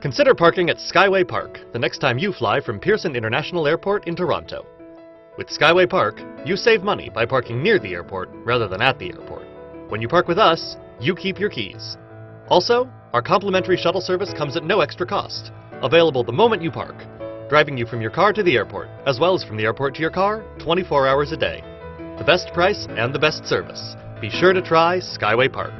Consider parking at Skyway Park the next time you fly from Pearson International Airport in Toronto. With Skyway Park, you save money by parking near the airport rather than at the airport. When you park with us, you keep your keys. Also, our complimentary shuttle service comes at no extra cost, available the moment you park, driving you from your car to the airport, as well as from the airport to your car 24 hours a day. The best price and the best service. Be sure to try Skyway Park.